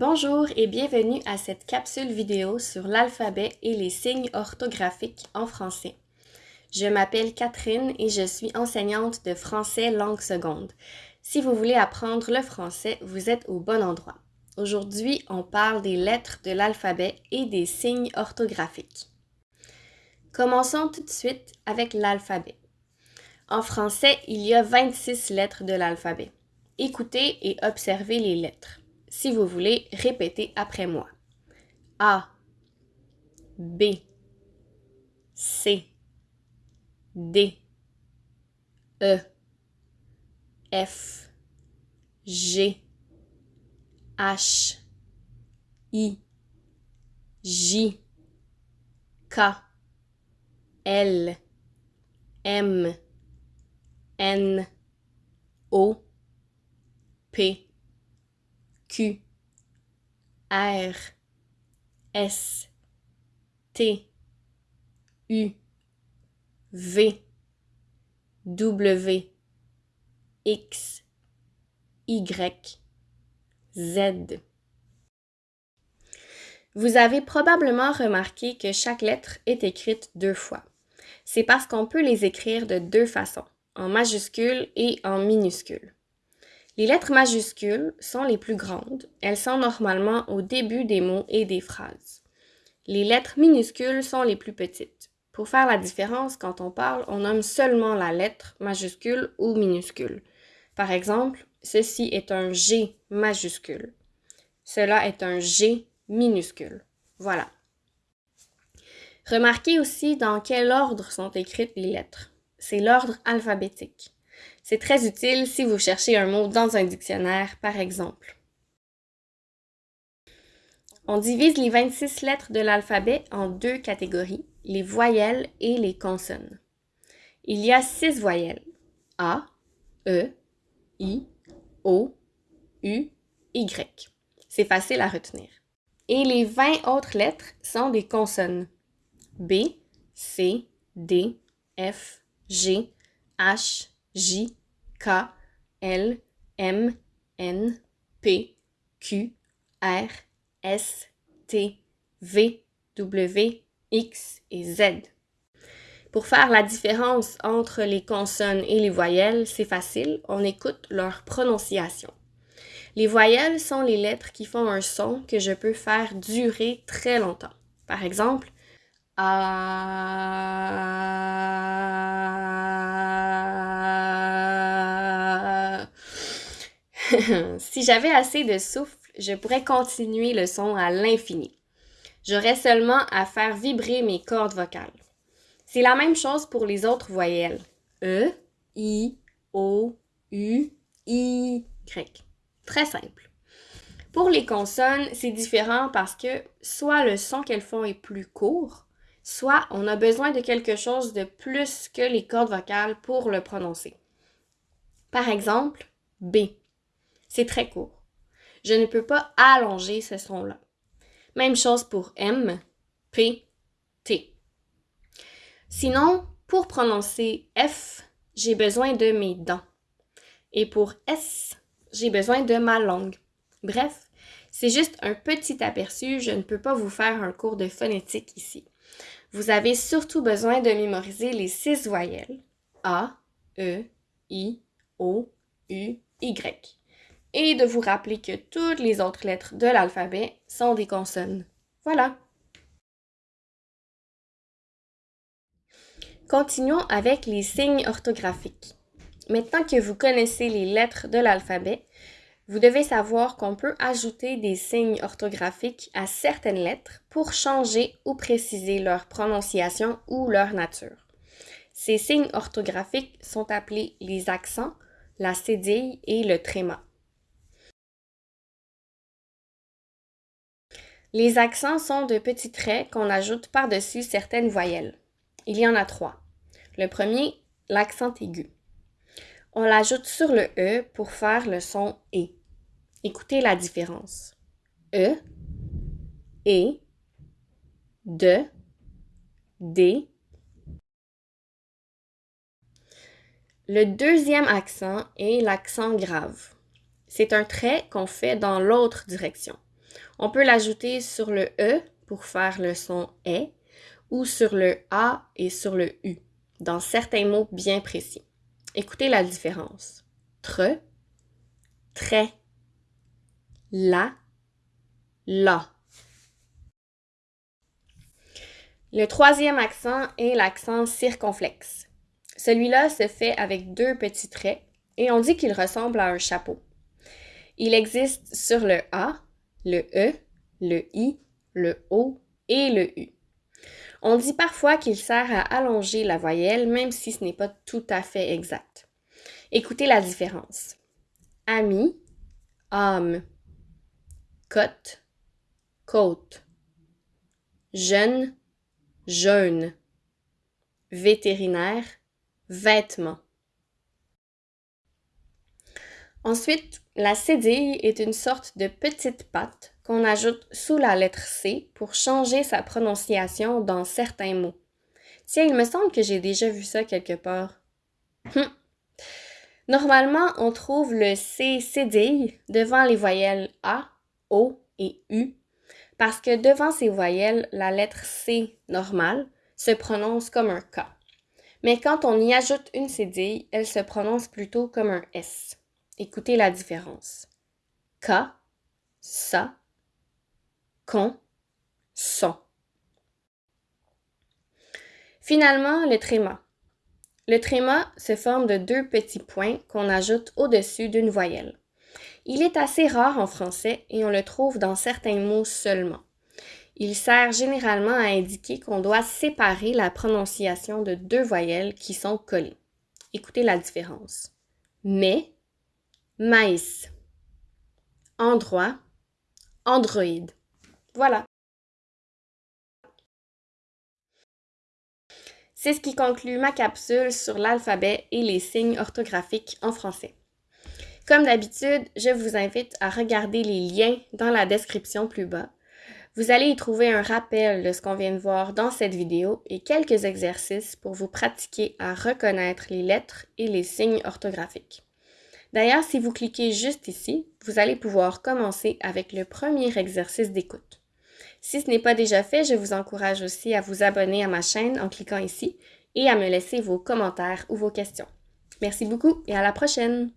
Bonjour et bienvenue à cette capsule vidéo sur l'alphabet et les signes orthographiques en français. Je m'appelle Catherine et je suis enseignante de français langue seconde. Si vous voulez apprendre le français, vous êtes au bon endroit. Aujourd'hui, on parle des lettres de l'alphabet et des signes orthographiques. Commençons tout de suite avec l'alphabet. En français, il y a 26 lettres de l'alphabet. Écoutez et observez les lettres. Si vous voulez, répétez après moi. A, B, C, D, E, F, G, H, I, J, K, L, M, N, O, P, Q, R, S, T, U, V, W, X, Y, Z. Vous avez probablement remarqué que chaque lettre est écrite deux fois. C'est parce qu'on peut les écrire de deux façons, en majuscule et en minuscule. Les lettres majuscules sont les plus grandes. Elles sont normalement au début des mots et des phrases. Les lettres minuscules sont les plus petites. Pour faire la différence, quand on parle, on nomme seulement la lettre majuscule ou minuscule. Par exemple, ceci est un G majuscule. Cela est un G minuscule. Voilà. Remarquez aussi dans quel ordre sont écrites les lettres. C'est l'ordre alphabétique. C'est très utile si vous cherchez un mot dans un dictionnaire, par exemple. On divise les 26 lettres de l'alphabet en deux catégories, les voyelles et les consonnes. Il y a six voyelles. A, E, I, O, U, Y. C'est facile à retenir. Et les 20 autres lettres sont des consonnes. B, C, D, F, G, H, J, K, L, M, N, P, Q, R, S, T, V, W, X et Z. Pour faire la différence entre les consonnes et les voyelles, c'est facile, on écoute leur prononciation. Les voyelles sont les lettres qui font un son que je peux faire durer très longtemps. Par exemple, si j'avais assez de souffle, je pourrais continuer le son à l'infini. J'aurais seulement à faire vibrer mes cordes vocales. C'est la même chose pour les autres voyelles. E, I, O, U, I, Y. Très simple. Pour les consonnes, c'est différent parce que soit le son qu'elles font est plus court, soit on a besoin de quelque chose de plus que les cordes vocales pour le prononcer. Par exemple, B. C'est très court. Je ne peux pas allonger ce son-là. Même chose pour M, P, T. Sinon, pour prononcer F, j'ai besoin de mes dents. Et pour S, j'ai besoin de ma langue. Bref, c'est juste un petit aperçu, je ne peux pas vous faire un cours de phonétique ici. Vous avez surtout besoin de mémoriser les six voyelles A, E, I, O, U, Y et de vous rappeler que toutes les autres lettres de l'alphabet sont des consonnes. Voilà. Continuons avec les signes orthographiques. Maintenant que vous connaissez les lettres de l'alphabet, vous devez savoir qu'on peut ajouter des signes orthographiques à certaines lettres pour changer ou préciser leur prononciation ou leur nature. Ces signes orthographiques sont appelés les accents, la cédille et le tréma. Les accents sont de petits traits qu'on ajoute par-dessus certaines voyelles. Il y en a trois. Le premier, l'accent aigu. On l'ajoute sur le E pour faire le son E. Écoutez la différence. E, E, de, D. Le deuxième accent est l'accent grave. C'est un trait qu'on fait dans l'autre direction. On peut l'ajouter sur le E pour faire le son est ou sur le A et sur le U dans certains mots bien précis. Écoutez la différence. Tre, très, la, la. Le troisième accent est l'accent circonflexe. Celui-là se fait avec deux petits traits et on dit qu'il ressemble à un chapeau. Il existe sur le A, le E, le I, le O et le U. On dit parfois qu'il sert à allonger la voyelle, même si ce n'est pas tout à fait exact. Écoutez la différence. Ami, âme. Côte, côte. Jeune, jeune. Vétérinaire, vêtement. Ensuite, la cédille est une sorte de petite patte qu'on ajoute sous la lettre C pour changer sa prononciation dans certains mots. Tiens, il me semble que j'ai déjà vu ça quelque part. Hum. Normalement, on trouve le C cédille devant les voyelles A, O et U parce que devant ces voyelles, la lettre C normale se prononce comme un K. Mais quand on y ajoute une cédille, elle se prononce plutôt comme un S. Écoutez la différence. K, sa, con, son. Finalement, le tréma. Le tréma se forme de deux petits points qu'on ajoute au-dessus d'une voyelle. Il est assez rare en français et on le trouve dans certains mots seulement. Il sert généralement à indiquer qu'on doit séparer la prononciation de deux voyelles qui sont collées. Écoutez la différence. Mais, maïs. Endroit, androïde. Voilà. C'est ce qui conclut ma capsule sur l'alphabet et les signes orthographiques en français. Comme d'habitude, je vous invite à regarder les liens dans la description plus bas. Vous allez y trouver un rappel de ce qu'on vient de voir dans cette vidéo et quelques exercices pour vous pratiquer à reconnaître les lettres et les signes orthographiques. D'ailleurs, si vous cliquez juste ici, vous allez pouvoir commencer avec le premier exercice d'écoute. Si ce n'est pas déjà fait, je vous encourage aussi à vous abonner à ma chaîne en cliquant ici et à me laisser vos commentaires ou vos questions. Merci beaucoup et à la prochaine!